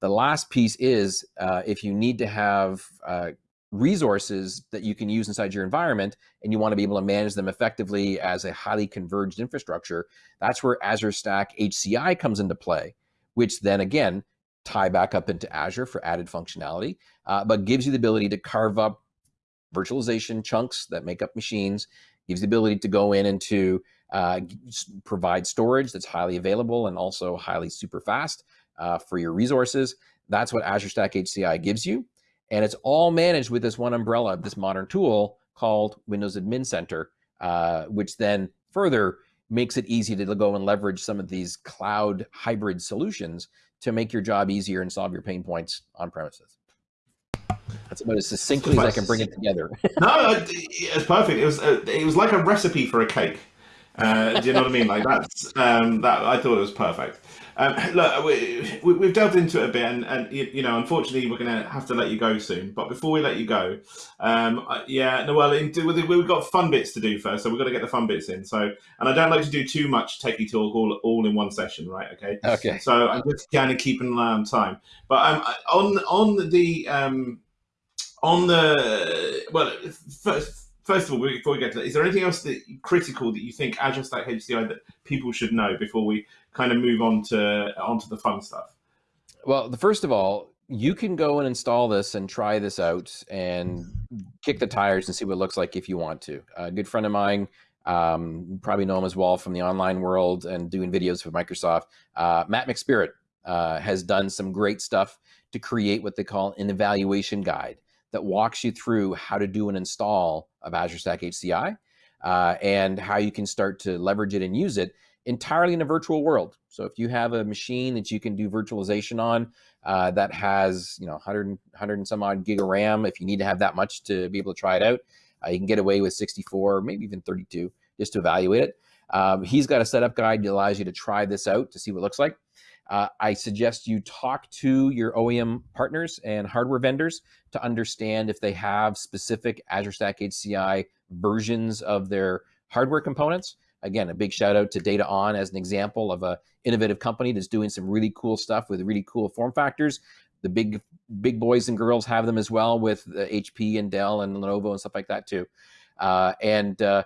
S2: The last piece is uh, if you need to have uh, resources that you can use inside your environment and you want to be able to manage them effectively as a highly converged infrastructure, that's where Azure Stack HCI comes into play, which then again, tie back up into Azure for added functionality, uh, but gives you the ability to carve up virtualization chunks that make up machines, gives the ability to go in and to uh, provide storage that's highly available and also highly super fast uh, for your resources. That's what Azure Stack HCI gives you. And it's all managed with this one umbrella, of this modern tool called Windows Admin Center, uh, which then further makes it easy to go and leverage some of these cloud hybrid solutions to make your job easier and solve your pain points on premises. That's about as succinctly as I can bring it together.
S1: no, it's perfect. It was uh, it was like a recipe for a cake. Uh, do you know what I mean? Like that's um, that. I thought it was perfect. Um, look, we, we, have delved into it a bit, and, and you, know, unfortunately, we're going to have to let you go soon. But before we let you go, um, yeah, no, well, we've got fun bits to do first, so we've got to get the fun bits in. So, and I don't like to do too much techie talk all, all in one session, right? Okay.
S2: Okay.
S1: So I'm just kind of keeping an eye on time. But um, on on the um, on the well, first first of all, before we get to that, is there anything else that critical that you think Azure Stack HCI that people should know before we kind of move on to onto the fun stuff?
S2: Well, the first of all, you can go and install this and try this out and kick the tires and see what it looks like if you want to. A good friend of mine, um, probably know him as well from the online world and doing videos for Microsoft, uh, Matt McSpirit, uh, has done some great stuff to create what they call an evaluation guide that walks you through how to do an install of Azure Stack HCI uh, and how you can start to leverage it and use it entirely in a virtual world. So if you have a machine that you can do virtualization on uh, that has, you know, 100, 100 and some odd gig of RAM, if you need to have that much to be able to try it out, uh, you can get away with 64, maybe even 32, just to evaluate it. Um, he's got a setup guide that allows you to try this out to see what it looks like. Uh, I suggest you talk to your OEM partners and hardware vendors to understand if they have specific Azure Stack HCI versions of their hardware components. Again, a big shout out to DataON as an example of a innovative company that's doing some really cool stuff with really cool form factors. The big big boys and girls have them as well with HP and Dell and Lenovo and stuff like that too. Uh, and uh,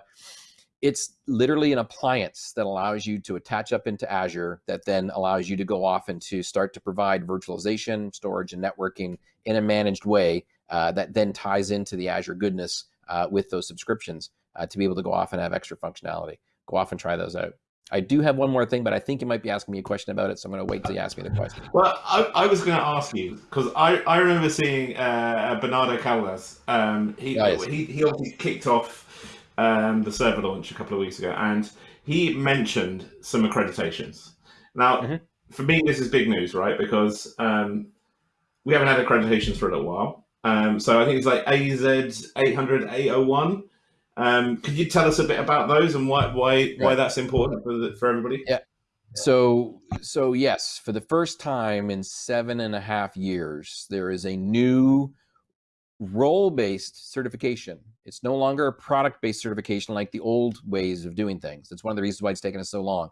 S2: it's literally an appliance that allows you to attach up into Azure that then allows you to go off and to start to provide virtualization, storage, and networking in a managed way uh, that then ties into the Azure goodness uh, with those subscriptions uh, to be able to go off and have extra functionality. go off and try those out. I do have one more thing, but I think you might be asking me a question about it, so I'm going to wait till you ask me the question.
S1: Well, I, I was going to ask you because I, I remember seeing uh, Bernardo Caldas. Um, he, he he obviously kicked off um, the server launch a couple of weeks ago, and he mentioned some accreditations. Now,
S2: Mhm.
S1: for me, this is big news, right? Because um, we haven't had accreditations for a little while. Um, so I think it's like AZ 800 801. Um, could you tell us a bit about those and why why why that's important for the, for everybody? Yeah.
S2: So, so yes, for the first time in seven and a half years, there is a new role-based certification. It's no longer a product-based certification like the old ways of doing things. That's one of the reasons why it's taken us so long.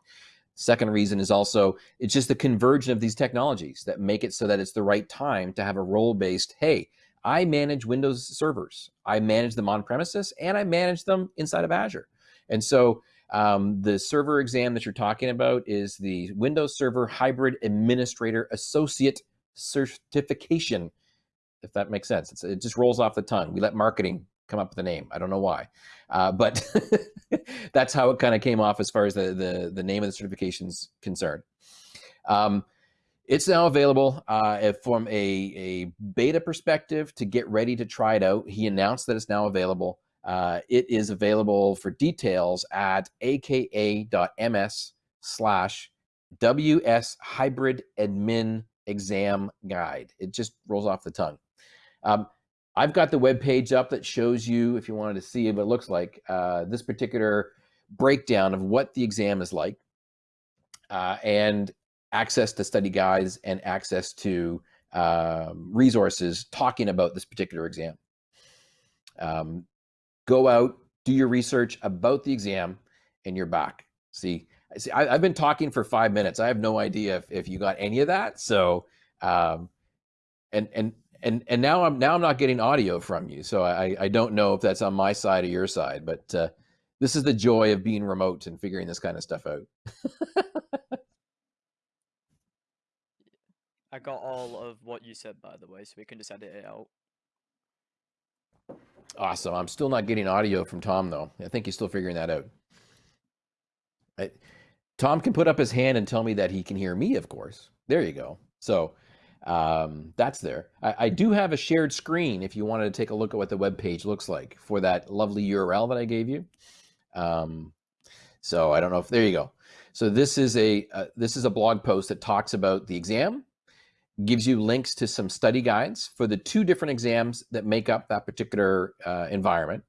S2: Second reason is also it's just the convergence of these technologies that make it so that it's the right time to have a role-based. Hey, I manage Windows servers. I manage them on premises, and I manage them inside of Azure. And so um, the server exam that you're talking about is the Windows Server Hybrid Administrator Associate Certification, if that makes sense. It's, it just rolls off the tongue. We let marketing come up with a name. I don't know why, uh, but *laughs* that's how it kind of came off as far as the, the, the name of the certification is concerned. Um, it's now available uh, from a, a beta perspective to get ready to try it out. He announced that it's now available. Uh, it is available for details at aka.ms slash ws hybrid admin exam guide. It just rolls off the tongue. Um, I've got the web page up that shows you, if you wanted to see what it looks like, uh, this particular breakdown of what the exam is like, uh, and access to study guides and access to um, resources talking about this particular exam. Um, go out, do your research about the exam, and you're back. See, see I, I've been talking for five minutes. I have no idea if, if you got any of that. So, um, and and and and now I'm now I'm not getting audio from you. So I I don't know if that's on my side or your side. But uh, this is the joy of being remote and figuring this kind of stuff out. *laughs*
S3: I got all of what you said, by the way, so we can just edit it out.
S2: Awesome. I'm still not getting audio from Tom though. I think he's still figuring that out. I, Tom can put up his hand and tell me that he can hear me, of course. There you go. So um, that's there. I, I do have a shared screen if you wanted to take a look at what the web page looks like for that lovely URL that I gave you. Um, so I don't know if there you go. So this is a uh, this is a blog post that talks about the exam, gives you links to some study guides for the two different exams that make up that particular uh, environment.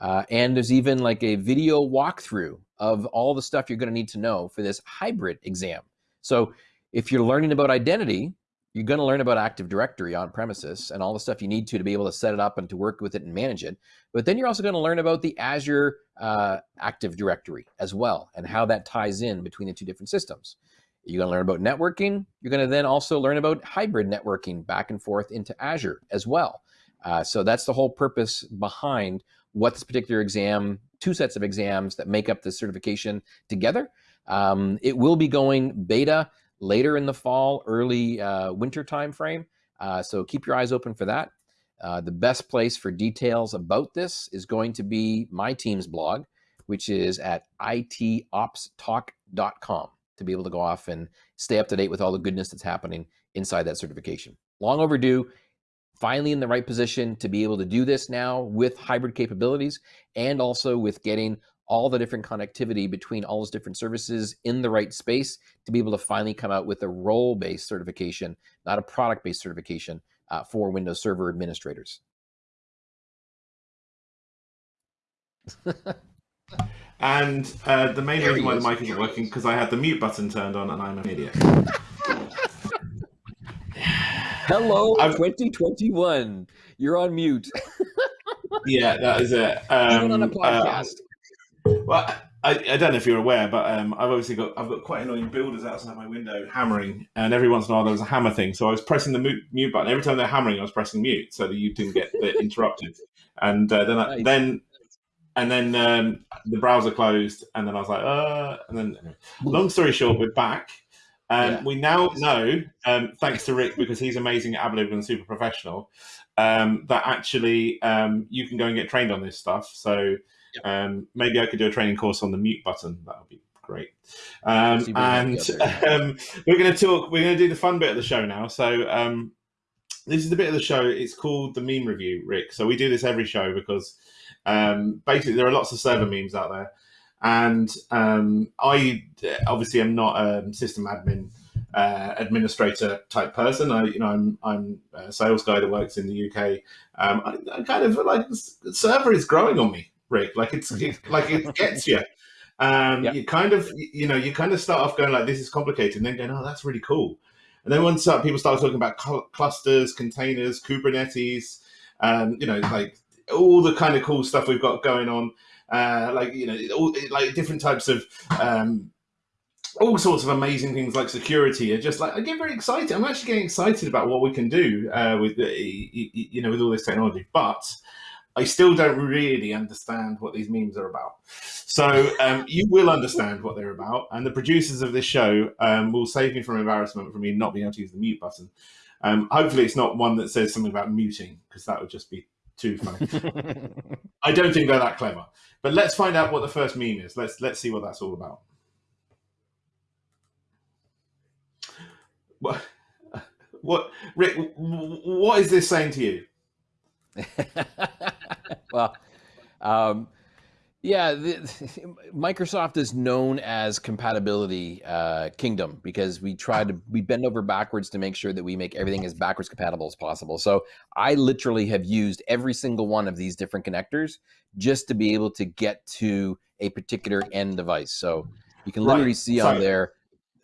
S2: Uh, and there's even like a video walkthrough of all the stuff you're going to need to know for this hybrid exam. So if you're learning about identity, you're going to learn about Active Directory on premises and all the stuff you need to to be able to set it up and to work with it and manage it. But then you're also going to learn about the Azure uh, Active Directory as well and how that ties in between the two different systems. You're going to learn about networking. You're going to then also learn about hybrid networking back and forth into Azure as well. Uh, so that's the whole purpose behind what this particular exam, two sets of exams that make up the certification together. Um, it will be going beta later in the fall, early uh, winter time frame. Uh, so keep your eyes open for that. Uh, the best place for details about this is going to be my team's blog, which is at itopstalk.com to be able to go off and stay up to date with all the goodness that's happening inside that certification. Long overdue, finally in the right position to be able to do this now with hybrid capabilities and also with getting all the different connectivity between all those different services in the right space to be able to finally come out with a role based certification, not a product based certification uh, for Windows Server administrators.
S1: And uh, the main
S2: There
S1: reason
S2: he
S1: why the mic isn't working because I had the mute button turned on and I'm an idiot.
S2: Hello,
S1: I've-
S2: 2021. You're on mute.
S1: yeah, that is it. Um,
S2: Even on a
S1: uh,
S2: podcast.
S1: Well, I, I don't know if you're aware, but um, I've obviously got I've got quite annoying builders outside my window hammering, and every once in a while there was a hammer thing. So I was pressing the mute, mute button every time they're hammering. I was pressing mute so that you didn't get *laughs* interrupted. And uh, then I,
S2: Nice.
S1: then and then um, the browser closed, and then I was like, uh, and then long story short, we're back. Um,
S2: Yeah.
S1: We now know, um, thanks to Rick, because he's amazing at Ablib and super professional, um, that actually um, you can go and get trained on this stuff. So Um, maybe I could do a training course on the mute button. That would be great. Um, and *laughs* um, we're going to talk. We're going to do the fun bit of the show now. So um, this is the bit of the show. It's called the meme review, Rick. So we do this every show because um, basically there are lots of server memes out there, and um, I obviously am not a system admin uh, administrator type person. I, you know, I'm I'm a sales guy that works in the UK. Um, I, I kind of like server is growing on me, Rick. Like it's it, *laughs* like it gets you. Um,
S2: Yeah.
S1: You kind of you know you kind of start off going like this is complicated, and then going oh that's really cool. And then once uh, people start talking about cl- clusters, containers, Kubernetes, um, you know, like all the kind of cool stuff we've got going on, uh, like you know, all, like different types of um, all sorts of amazing things like security are just like I get very excited. I'm actually getting excited about what we can do uh, with the, y- you know with all this technology, but I still don't really understand what these memes are about. So um, you will understand what they're about, and the producers of this show um, will save me from embarrassment for me not being able to use the mute button. Um, hopefully, it's not one that says something about muting because that would just be too funny. *laughs* I don't think they're that clever. But let's find out what the first meme is. Let's let's see what that's all about. What, *laughs* what Rick? What is this saying to you? *laughs*
S2: well, um, yeah, the, *laughs* Microsoft is known as compatibility uh, kingdom because we try to we bend over backwards to make sure that we make everything as backwards compatible as possible. So I literally have used every single one of these different connectors just to be able to get to a particular end device. So you can
S1: Right.
S2: literally see
S1: So-
S2: on there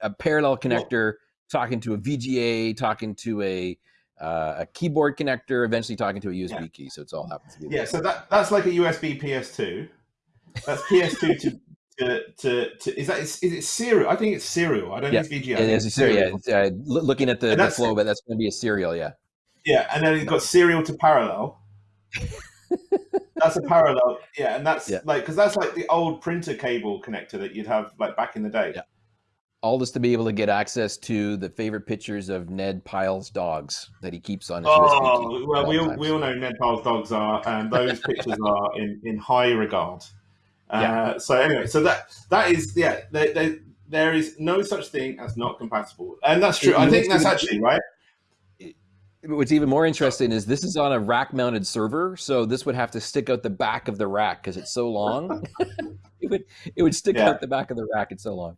S2: a parallel connector talking to a VGA, talking to a uh, a keyboard connector, eventually talking to a USB
S1: Yeah.
S2: key. So it's all happens to be
S1: Yeah, so that that's like a USB PS2. That's PS2 to. *laughs* To, to, to is that is, is it serial? I think it's serial. I don't
S2: Yeah,
S1: think it's VGA.
S2: Yeah, it's a serial. Yeah, uh, looking at the, the flow, but that's going to be a serial. Yeah.
S1: Yeah, and then it's got serial to parallel. that's a parallel, yeah, and that's
S2: Yeah.
S1: like because that's like the old printer cable connector that you'd have like back in the day.
S2: Yeah. All this to be able to get access to the favorite pictures of Ned Pyle's dogs that he keeps on his.
S1: Oh well, we all, we all know Ned Pyle's dogs are, and those *laughs* pictures are in, in high regard. Uh,
S2: Yeah.
S1: So anyway, so that that is yeah, there, there, there is no such thing as not compatible, and that's true.
S2: It-
S1: I think that's
S2: it-
S1: actually right.
S2: What's even more interesting is this is on a rack-mounted server, so this would have to stick out the back of the rack because it's so long. *laughs* *laughs* it would it would stick
S1: Yeah.
S2: out the back of the rack. It's so long.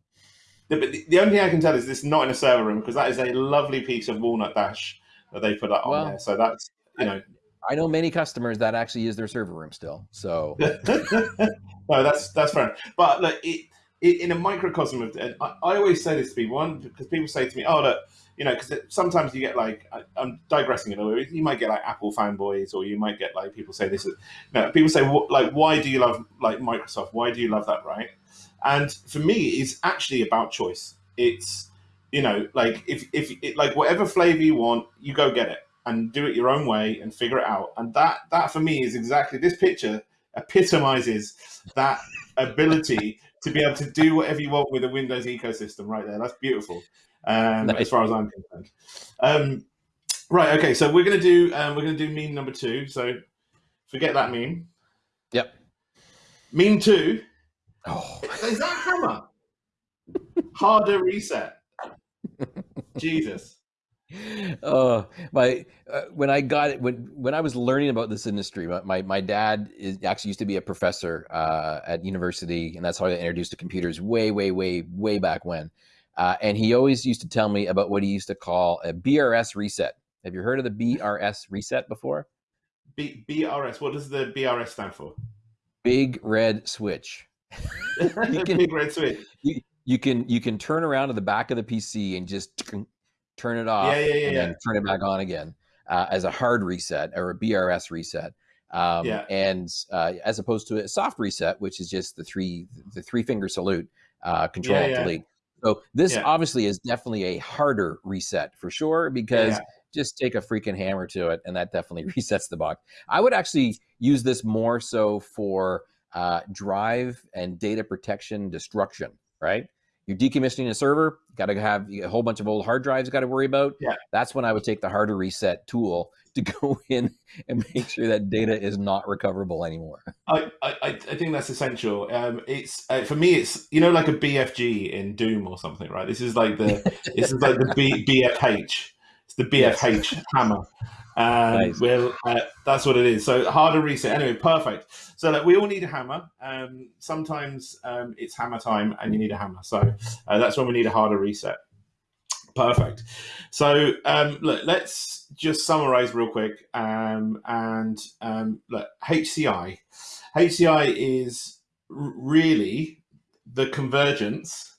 S1: The, the, the only thing I can tell is this is not in a server room because that is a lovely piece of walnut dash that they put up on there. So that's you know
S2: I know many customers that actually use their server room still. So *laughs*
S1: no, that's that's fair. But look, it, it, in a microcosm of, and I, I always say this to people, one because people say to me, "Oh, look, you know," because sometimes you get like, I, I'm digressing a little bit. You might get like Apple fanboys, or you might get like people say this. Is, no, people say like, "Why do you love like Microsoft? Why do you love that?" Right? And for me, it's actually about choice. It's you know, like if if it, like whatever flavor you want, you go get it and do it your own way and figure it out. And that that for me is exactly this picture epitomizes that ability to be able to do whatever you want with a Windows ecosystem right there. That's beautiful, um,
S2: Nice.
S1: as far as I'm concerned. Um, right. Okay. So we're gonna do um, we're gonna do meme number two. So forget that meme.
S2: Yep.
S1: Meme two.
S2: Oh,
S1: Is that hammer? Harder reset. Jesus.
S2: uh, my uh, when I got it when when I was learning about this industry, my my, my dad is actually used to be a professor uh, at university, and that's how I got introduced to computers way way way way back when. Uh, and he always used to tell me about what he used to call a BRS reset. Have you heard of the BRS reset before?
S1: B- BRS. What does the BRS stand for?
S2: Big red switch. *laughs* You can-
S1: switch.
S2: You can you can turn around to the back of the PC and just turn it off
S1: Yeah, yeah, yeah,
S2: and
S1: yeah.
S2: then turn it back on again uh, as a hard reset or a BRS reset. Um,
S1: Yeah.
S2: And uh, as opposed to a soft reset, which is just the three the three finger salute, uh, control
S1: Yeah,
S2: delete. So this obviously is definitely a harder reset for sure because just take a freaking hammer to it and that definitely *laughs* resets the box. I would actually use this more so for uh, drive and data protection destruction, right? You're decommissioning a server, got to have a whole bunch of old hard drives got to worry about.
S1: Yeah.
S2: That's when I would take the harder reset tool *laughs* to go in and make sure that data is not recoverable anymore. *laughs*
S1: I, I, I think that's essential. Um, it's uh, for me, it's you know like a BFG in Doom or something, right? This is like the *laughs* this is like the B, BFH. It's the BFH yes. hammer. Um, nice. Well, uh, that's what it is. So harder reset. Anyway, perfect. So like, we all need a hammer. Um, sometimes um, it's hammer time, and you need a hammer. So uh, that's when we need a harder reset. Perfect. So um, look, let's just summarize real quick. Um, and um, look, HCI. HCI is really the convergence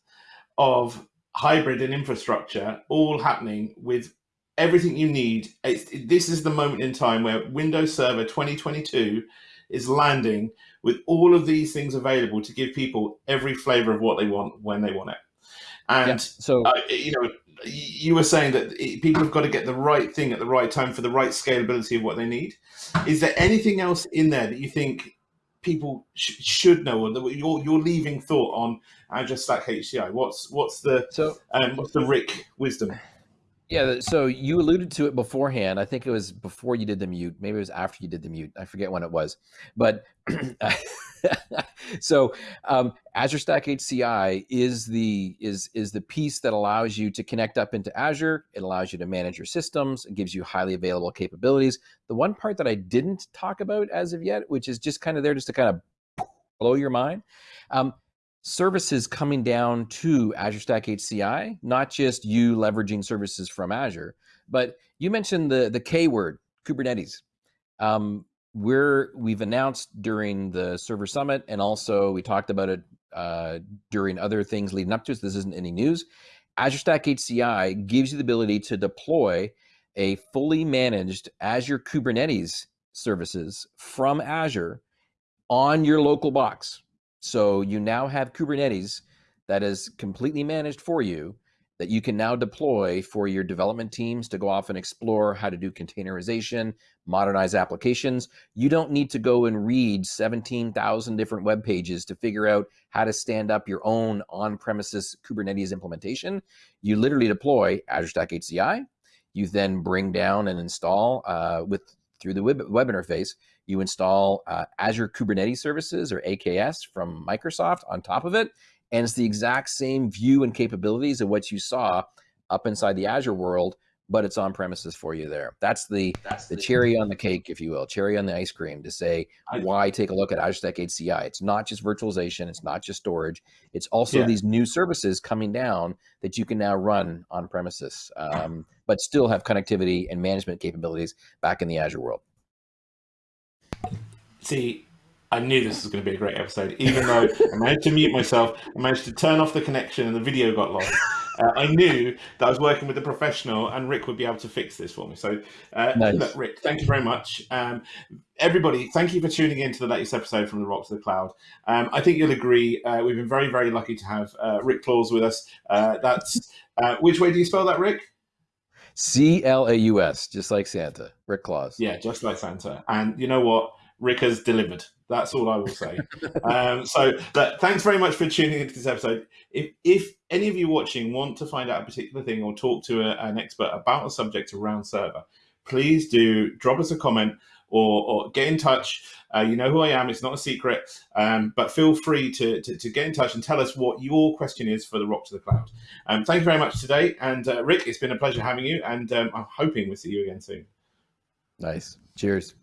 S1: of hybrid and infrastructure all happening with everything you need. It's, this is the moment in time where Windows Server 2022 is landing with all of these things available to give people every flavor of what they want when they want it. And yeah, so, uh, you know, you were saying that people have got to get the right thing at the right time for the right scalability of what they need. Is there anything else in there that you think people sh should know, or that you're you're leaving thought on Azure Stack HCI? What's what's the so um, what's the Rick wisdom?
S2: Yeah, so you alluded to it beforehand. I think it was before you did the mute. Maybe it was after you did the mute. I forget when it was. But *clears throat* so um, Azure Stack HCI is the is is the piece that allows you to connect up into Azure. It allows you to manage your systems. It gives you highly available capabilities. The one part that I didn't talk about as of yet, which is just kind of there just to kind of blow your mind. Um, services coming down to Azure Stack HCI, not just you leveraging services from Azure, but you mentioned the the K word, Kubernetes. Um, we're we've announced during the server summit, and also we talked about it uh, during other things leading up to this. This isn't any news. Azure Stack HCI gives you the ability to deploy a fully managed Azure Kubernetes services from Azure on your local box. So you now have Kubernetes that is completely managed for you that you can now deploy for your development teams to go off and explore how to do containerization, modernize applications. You don't need to go and read 17,000 different web pages to figure out how to stand up your own on-premises Kubernetes implementation. You literally deploy Azure Stack HCI. You then bring down and install uh, with through the web, web interface you install uh, Azure Kubernetes Services or AKS from Microsoft on top of it. And it's the exact same view and capabilities of what you saw up inside the Azure world, but it's on premises for you there. That's the that's the, the cherry on the cake, if you will, cherry on the ice cream to say why take a look at Azure Stack HCI. It's not just virtualization, it's not just storage. It's also yeah. these new services coming down that you can now run on premises, um, but still have connectivity and management capabilities back in the Azure world.
S1: See, I knew this was going to be a great episode, even though I managed to mute myself, I managed to turn off the connection, and the video got lost. Uh, I knew that I was working with a professional, and Rick would be able to fix this for me. So, uh, nice. look, Rick, thank you very much. Um, everybody, thank you for tuning in to the latest episode from the Rock to the Cloud. Um, I think you'll agree uh, we've been very, very lucky to have uh, Rick Claus with us. Uh, that's uh, which way do you spell that, Rick?
S2: C L A U S, just like Santa. Rick Claus.
S1: Yeah, just like Santa. And you know what? Rick has delivered. That's all I will say. um, so, but thanks very much for tuning into this episode. If if any of you watching want to find out a particular thing or talk to a, an expert about a subject around server, please do drop us a comment or, or get in touch. Uh, you know who I am. It's not a secret, um, but feel free to, to, to, get in touch and tell us what your question is for the Rock to the Cloud. Um, thank you very much today. And uh, Rick, it's been a pleasure having you. And um, I'm hoping we'll see you again soon.
S2: Nice. Cheers.